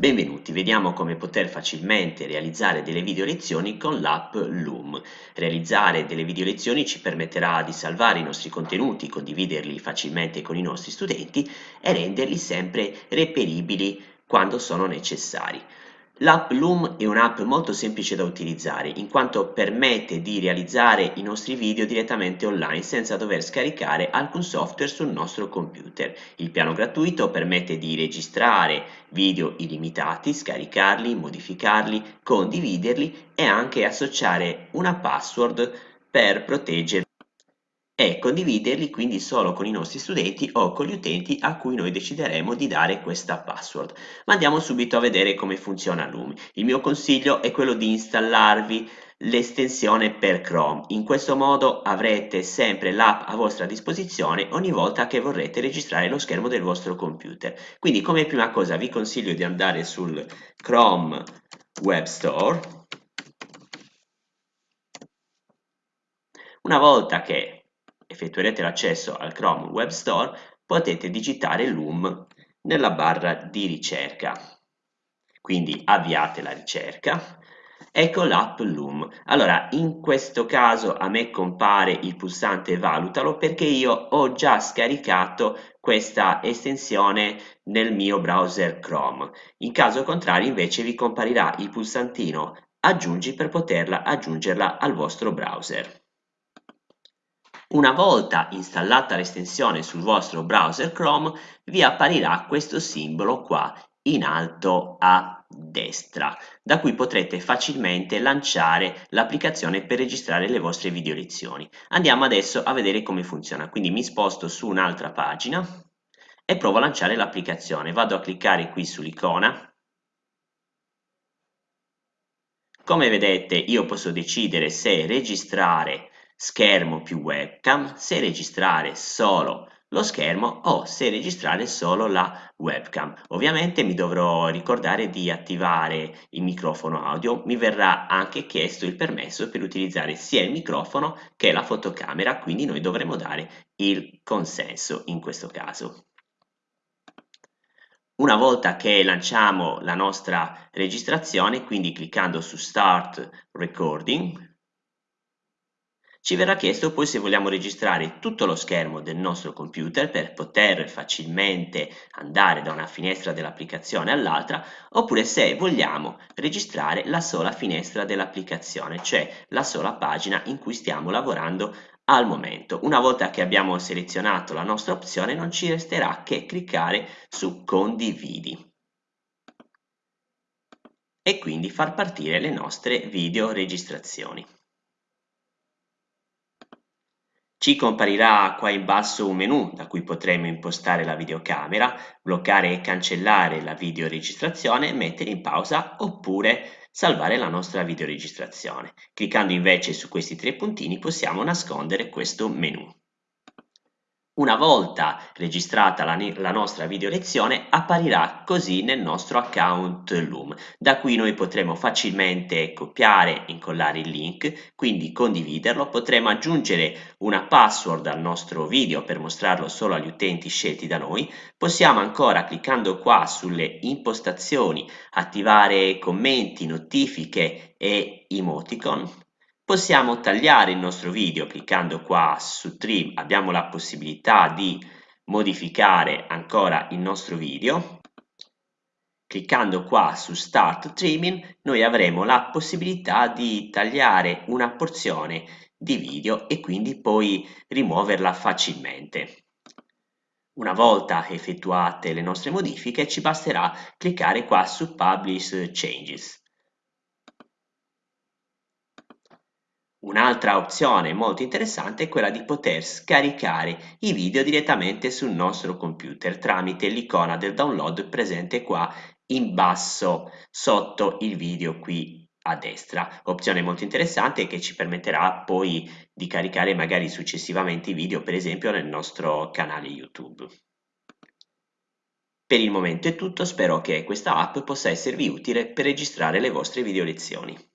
Benvenuti, vediamo come poter facilmente realizzare delle video lezioni con l'app Loom. Realizzare delle video lezioni ci permetterà di salvare i nostri contenuti, condividerli facilmente con i nostri studenti e renderli sempre reperibili quando sono necessari. L'app Loom è un'app molto semplice da utilizzare in quanto permette di realizzare i nostri video direttamente online senza dover scaricare alcun software sul nostro computer. Il piano gratuito permette di registrare video illimitati, scaricarli, modificarli, condividerli e anche associare una password per proteggerli e condividerli quindi solo con i nostri studenti o con gli utenti a cui noi decideremo di dare questa password. Ma andiamo subito a vedere come funziona Loom. Il mio consiglio è quello di installarvi l'estensione per Chrome. In questo modo avrete sempre l'app a vostra disposizione ogni volta che vorrete registrare lo schermo del vostro computer. Quindi come prima cosa vi consiglio di andare sul Chrome Web Store. Una volta che effettuerete l'accesso al Chrome Web Store, potete digitare Loom nella barra di ricerca. Quindi avviate la ricerca. Ecco l'app Loom. Allora, in questo caso a me compare il pulsante valutalo perché io ho già scaricato questa estensione nel mio browser Chrome. In caso contrario invece vi comparirà il pulsantino aggiungi per poterla aggiungerla al vostro browser. Una volta installata l'estensione sul vostro browser Chrome vi apparirà questo simbolo qua in alto a destra da cui potrete facilmente lanciare l'applicazione per registrare le vostre video lezioni. Andiamo adesso a vedere come funziona, quindi mi sposto su un'altra pagina e provo a lanciare l'applicazione. Vado a cliccare qui sull'icona come vedete io posso decidere se registrare schermo più webcam, se registrare solo lo schermo o se registrare solo la webcam. Ovviamente mi dovrò ricordare di attivare il microfono audio, mi verrà anche chiesto il permesso per utilizzare sia il microfono che la fotocamera, quindi noi dovremo dare il consenso in questo caso. Una volta che lanciamo la nostra registrazione, quindi cliccando su Start Recording, ci verrà chiesto poi se vogliamo registrare tutto lo schermo del nostro computer per poter facilmente andare da una finestra dell'applicazione all'altra oppure se vogliamo registrare la sola finestra dell'applicazione, cioè la sola pagina in cui stiamo lavorando al momento. Una volta che abbiamo selezionato la nostra opzione non ci resterà che cliccare su condividi e quindi far partire le nostre video registrazioni. Ci comparirà qua in basso un menu da cui potremo impostare la videocamera, bloccare e cancellare la videoregistrazione, mettere in pausa oppure salvare la nostra videoregistrazione. Cliccando invece su questi tre puntini possiamo nascondere questo menu. Una volta registrata la, la, nostra video lezione apparirà così nel nostro account Loom, da cui noi potremo facilmente copiare e incollare il link, quindi condividerlo, potremo aggiungere una password al nostro video per mostrarlo solo agli utenti scelti da noi, possiamo ancora cliccando qua sulle impostazioni attivare commenti, notifiche e emoticon Possiamo tagliare il nostro video cliccando qua su Trim, abbiamo la possibilità di modificare ancora il nostro video. Cliccando qua su Start Trimming noi avremo la possibilità di tagliare una porzione di video e quindi poi rimuoverla facilmente. Una volta effettuate le nostre modifiche ci basterà cliccare qua su Publish Changes. Un'altra opzione molto interessante è quella di poter scaricare i video direttamente sul nostro computer tramite l'icona del download presente qua in basso sotto il video qui a destra. Opzione molto interessante che ci permetterà poi di caricare magari successivamente i video per esempio nel nostro canale YouTube. Per il momento è tutto, spero che questa app possa esservi utile per registrare le vostre video lezioni.